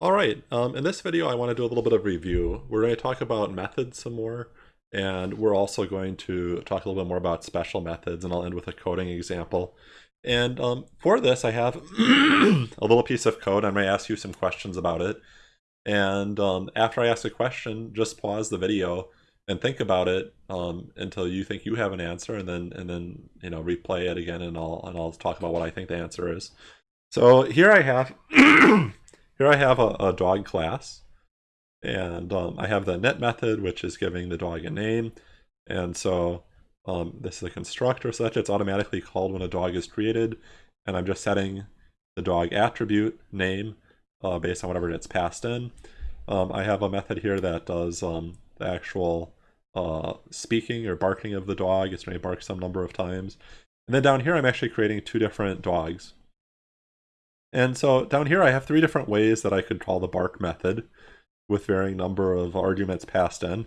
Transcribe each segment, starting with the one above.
All right, um, in this video I want to do a little bit of review. We're going to talk about methods some more, and we're also going to talk a little bit more about special methods, and I'll end with a coding example. And um, for this I have a little piece of code. I'm going to ask you some questions about it. And um, after I ask a question, just pause the video and think about it um, until you think you have an answer, and then and then you know replay it again, and I'll and I'll talk about what I think the answer is. So here I have here I have a, a dog class, and um, I have the init method, which is giving the dog a name, and so um, this is a constructor such it's automatically called when a dog is created, and I'm just setting the dog attribute name uh, based on whatever it's passed in. Um, I have a method here that does um, the actual uh, speaking or barking of the dog. It's going to bark some number of times. And then down here, I'm actually creating two different dogs. And so down here, I have three different ways that I could call the bark method with varying number of arguments passed in.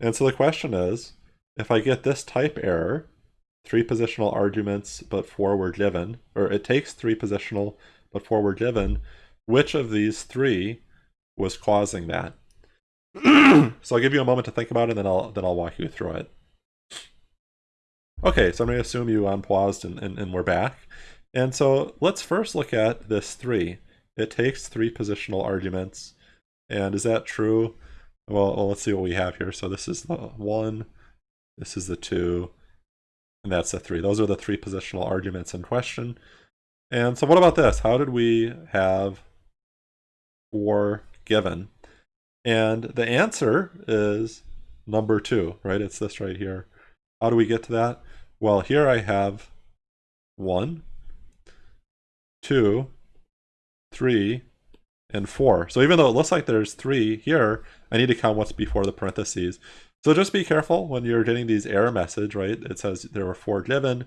And so the question is, if I get this type error, three positional arguments but four were given, or it takes three positional but four were given, which of these three was causing that? so I'll give you a moment to think about it, and then I'll then I'll walk you through it. Okay, so I'm going to assume you unpaused and, and, and we're back. And so let's first look at this 3. It takes three positional arguments. And is that true? Well, well, let's see what we have here. So this is the 1, this is the 2, and that's the 3. Those are the three positional arguments in question. And so what about this? How did we have 4 given? And the answer is number 2, right? It's this right here. How do we get to that? Well, here I have 1, two, three, and four. So even though it looks like there's three here, I need to count what's before the parentheses. So just be careful when you're getting these error message, right? It says there were four given.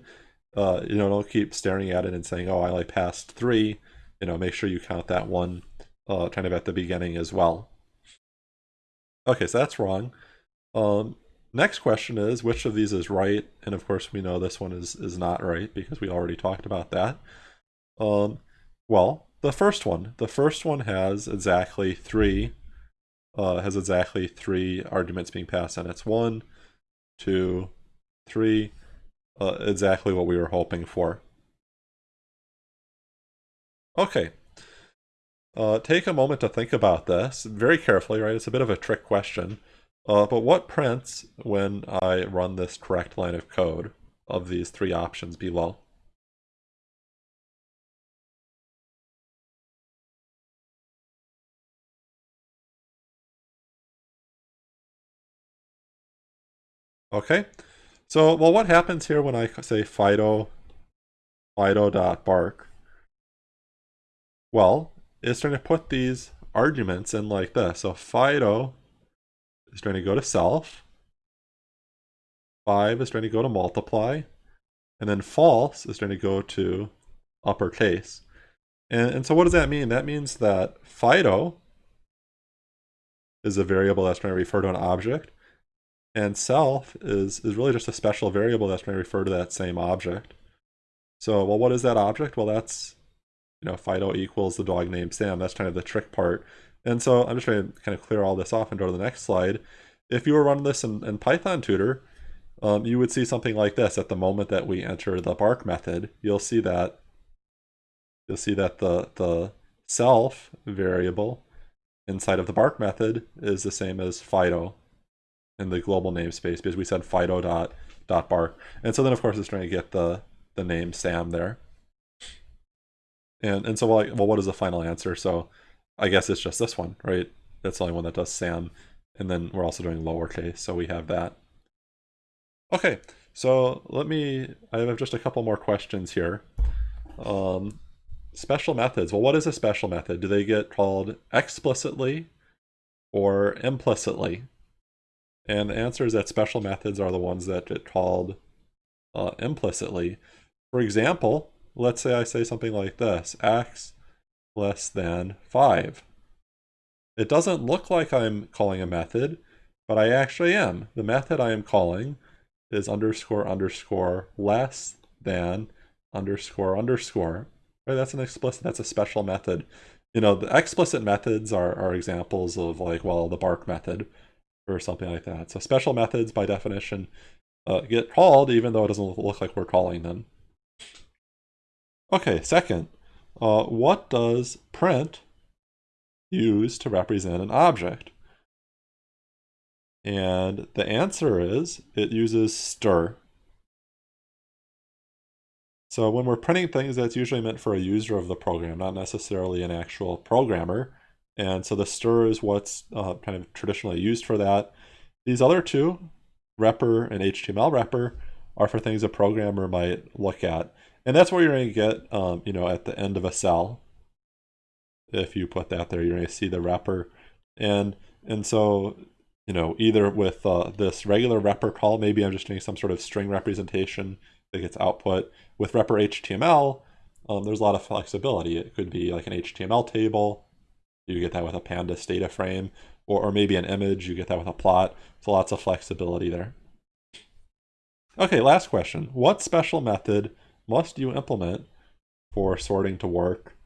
Uh, you know, don't keep staring at it and saying, oh, I only passed three. You know, make sure you count that one uh, kind of at the beginning as well. Okay, so that's wrong. Um, next question is, which of these is right? And of course, we know this one is, is not right because we already talked about that. Um, well, the first one. The first one has exactly three, uh, has exactly three arguments being passed and It's one, two, three, uh, exactly what we were hoping for. Okay. Uh, take a moment to think about this very carefully, right? It's a bit of a trick question. Uh, but what prints when I run this correct line of code of these three options below? Okay, so well, what happens here when I say Fido, Fido.bark? Well, it's trying to put these arguments in like this. So Fido is trying to go to self, 5 is trying to go to multiply, and then false is trying to go to uppercase. And, and so what does that mean? That means that Fido is a variable that's going to refer to an object, and self is, is really just a special variable that's going to refer to that same object. So, well, what is that object? Well, that's, you know, Fido equals the dog named Sam. That's kind of the trick part. And so I'm just going to kind of clear all this off and go to the next slide. If you were running this in, in Python Tutor, um, you would see something like this at the moment that we enter the bark method. You'll see that you'll see that the the self variable inside of the bark method is the same as Fido in the global namespace because we said Fido dot dot bark. And so then of course it's trying to get the the name Sam there. And and so like well what is the final answer? So I guess it's just this one, right? That's the only one that does Sam. And then we're also doing lowercase, so we have that. Okay, so let me, I have just a couple more questions here. Um, special methods. Well, what is a special method? Do they get called explicitly or implicitly? And the answer is that special methods are the ones that get called uh, implicitly. For example, let's say I say something like this, x less than 5. It doesn't look like I'm calling a method, but I actually am. The method I am calling is underscore underscore less than underscore underscore. right? That's an explicit, that's a special method. You know, the explicit methods are, are examples of like, well, the bark method or something like that. So special methods by definition uh, get called even though it doesn't look like we're calling them. Okay, second, uh, what does print use to represent an object? And the answer is it uses stir. So when we're printing things, that's usually meant for a user of the program, not necessarily an actual programmer. And so the stir is what's uh, kind of traditionally used for that. These other two, repr and HTML repr, are for things a programmer might look at. And that's where you're going to get, um, you know, at the end of a cell. If you put that there, you're going to see the repr. And, and so, you know, either with uh, this regular repr call, maybe I'm just doing some sort of string representation that gets output. With repr HTML, um, there's a lot of flexibility. It could be like an HTML table. You get that with a pandas data frame. Or, or maybe an image. You get that with a plot. So lots of flexibility there. Okay, last question. What special method must you implement for sorting to work?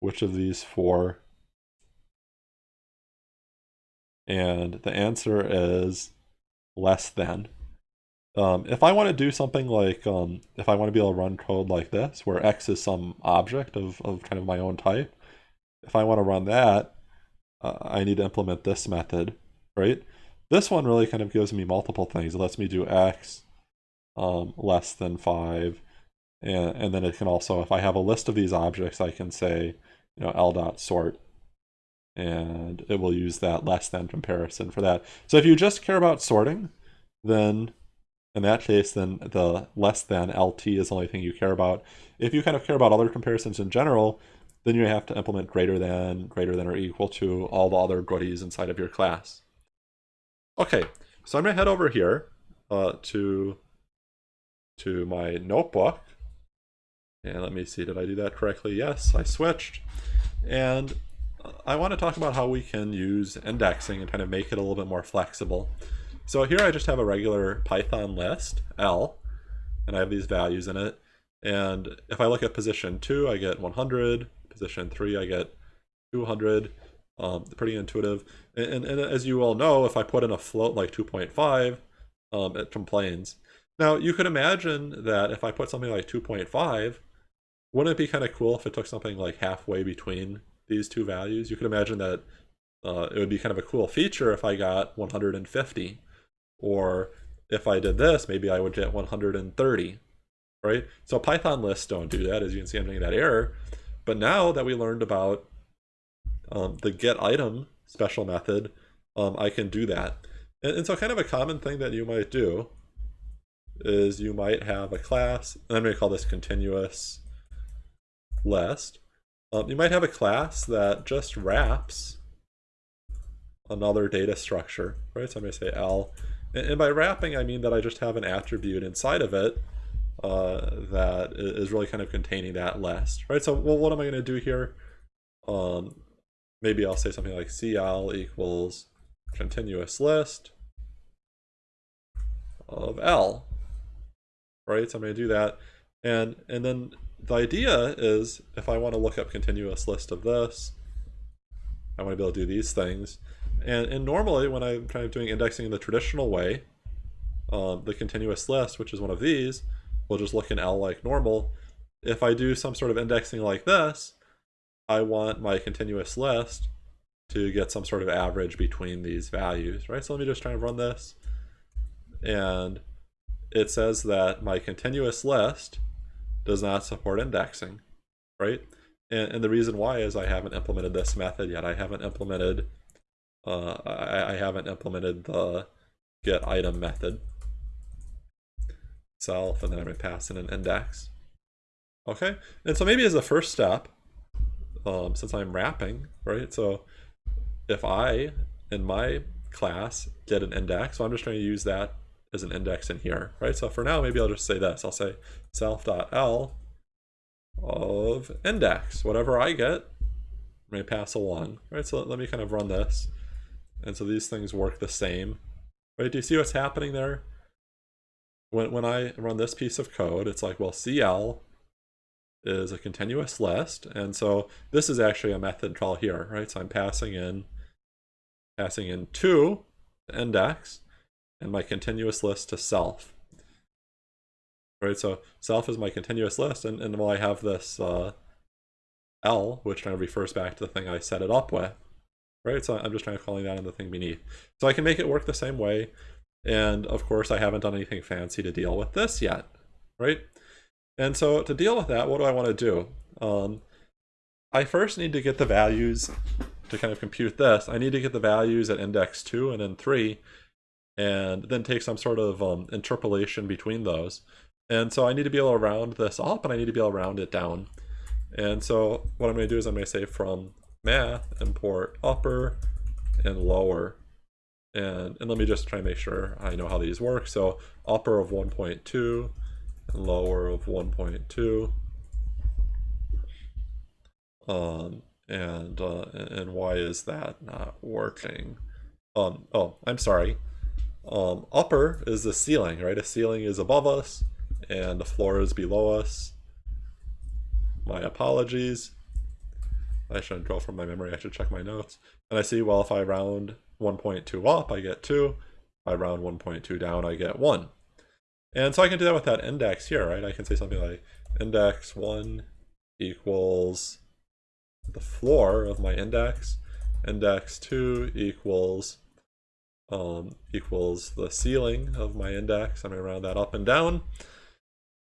Which of these four? And the answer is less than. Um, if I want to do something like, um, if I want to be able to run code like this, where x is some object of, of kind of my own type, if I want to run that, uh, I need to implement this method, right? This one really kind of gives me multiple things. It lets me do x um, less than 5, and, and then it can also, if I have a list of these objects, I can say, you know, l dot sort, and it will use that less than comparison for that. So if you just care about sorting, then in that case, then the less than LT is the only thing you care about. If you kind of care about other comparisons in general, then you have to implement greater than, greater than or equal to all the other goodies inside of your class. Okay, so I'm gonna head over here uh, to, to my notebook. And let me see, did I do that correctly? Yes, I switched. And I want to talk about how we can use indexing and kind of make it a little bit more flexible. So here I just have a regular Python list, L, and I have these values in it. And if I look at position 2, I get 100. Position 3, I get 200. Um, pretty intuitive. And, and, and, as you all know, if I put in a float like 2.5, um, it complains. Now, you could imagine that if I put something like 2.5, wouldn't it be kind of cool if it took something like halfway between these two values? You could imagine that uh, it would be kind of a cool feature if I got 150 or if I did this, maybe I would get 130, right? So Python lists don't do that. As you can see, I'm getting that error. But now that we learned about um, the get item special method, um, I can do that. And, and, so kind of a common thing that you might do is you might have a class, and I'm going to call this continuous list. Um, you might have a class that just wraps another data structure, right? So I'm going to say L and, by wrapping, I mean that I just have an attribute inside of it uh, that is really kind of containing that list, right? So, well, what am I going to do here? Um, maybe I'll say something like CL equals continuous list of L, right? So I'm going to do that. And, and then the idea is if I want to look up continuous list of this, I want to be able to do these things. And, and normally when I'm kind of doing indexing in the traditional way, um, the continuous list, which is one of these, will just look in L like normal. If I do some sort of indexing like this, I want my continuous list to get some sort of average between these values, right? So let me just try and run this. And it says that my continuous list does not support indexing, right? And, and the reason why is I haven't implemented this method yet. I haven't implemented uh, I, I haven't implemented the get item method self, and then going to pass in an index. Okay, and so maybe as a first step, um, since I'm wrapping, right? So if I, in my class, get an index, so I'm just trying to use that as an index in here, right? So for now, maybe I'll just say this. I'll say self.l of index. Whatever I get, I'm pass along, right? So let me kind of run this. And so these things work the same. Right? Do you see what's happening there? When, when I run this piece of code, it's like, well, CL is a continuous list. And so this is actually a method call here, right? So I'm passing in passing in to index and my continuous list to self. Right, so self is my continuous list, and, and while I have this uh, L, which kind of refers back to the thing I set it up with, right? So I'm just trying to calling that in the thing beneath. So I can make it work the same way, and of course I haven't done anything fancy to deal with this yet, right? And so to deal with that, what do I want to do? Um, I first need to get the values to kind of compute this. I need to get the values at index 2 and then 3, and then take some sort of um, interpolation between those. And so I need to be able to round this up, and I need to be able to round it down. And so what I'm going to do is I'm going to say from math, import upper and lower. And, and let me just try and make sure I know how these work. So upper of 1.2 and lower of 1.2. Um, and uh, and why is that not working? Um, oh, I'm sorry. Um, upper is the ceiling, right? A ceiling is above us, and the floor is below us. My apologies. I shouldn't draw from my memory, I should check my notes. And I see, well, if I round 1.2 up, I get 2. If I round 1.2 down, I get 1. And so I can do that with that index here, right? I can say something like index 1 equals the floor of my index. Index 2 equals um, equals the ceiling of my index. I'm going to round that up and down.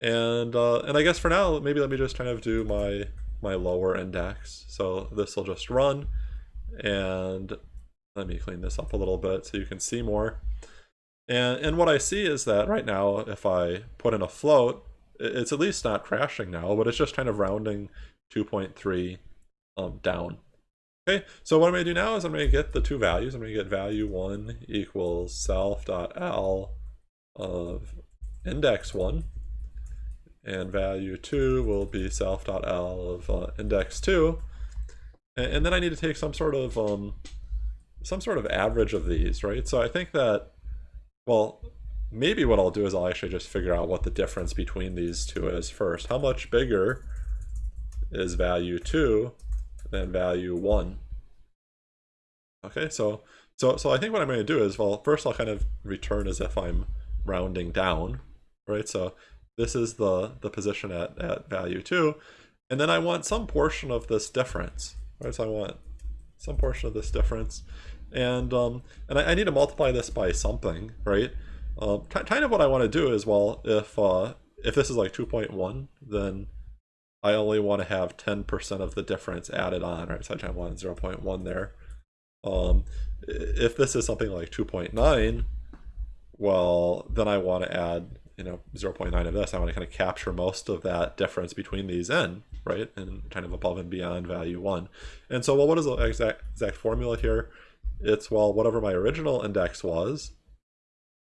And uh, and I guess for now, maybe let me just kind of do my my lower index. So this will just run. And let me clean this up a little bit so you can see more. And, and what I see is that right now, if I put in a float, it's at least not crashing now, but it's just kind of rounding 2.3 um, down. Okay, so what I'm going to do now is I'm going to get the two values. I'm going to get value 1 equals self.l of index 1 and value 2 will be self.l of uh, index 2 and, then I need to take some sort of um, some sort of average of these right so I think that well maybe what I'll do is I'll actually just figure out what the difference between these two is first how much bigger is value 2 than value 1 okay so so so I think what I'm going to do is well first I'll kind of return as if I'm rounding down right so this is the, the position at, at value 2. And then I want some portion of this difference. Right? So I want some portion of this difference. And um, and I, I need to multiply this by something, right? Um, kind of what I want to do is, well, if uh, if this is like 2.1, then I only want to have 10% of the difference added on, right? So I want 0.1 there. Um, if this is something like 2.9, well, then I want to add you know 0.9 of this, I want to kind of capture most of that difference between these n, right? And kind of above and beyond value 1. And so, well, what is the exact, exact formula here? It's, well, whatever my original index was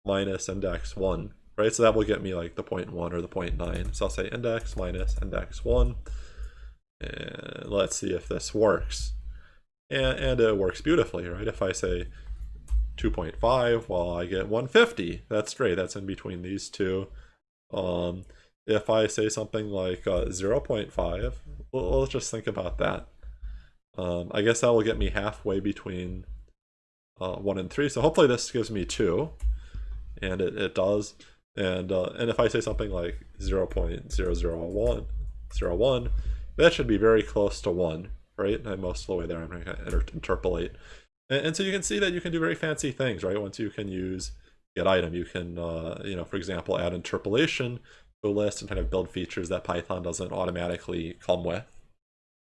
minus index 1, right? So that will get me like the 0.1 or the 0.9. So I'll say index minus index 1. And let's see if this works. And, and it works beautifully, right? If I say 2.5, well, I get 150. That's straight. That's in between these two. Um, if I say something like uh, 0.5, well, let's just think about that. Um, I guess that will get me halfway between uh, 1 and 3. So hopefully this gives me 2. And it, it does. And uh, and if I say something like 0 0.001, 01, that should be very close to 1, right? And most of the way there, I'm going to interpolate. And, and, so you can see that you can do very fancy things, right? Once you can use get item, you can, uh, you know, for example, add interpolation list and kind of build features that Python doesn't automatically come with,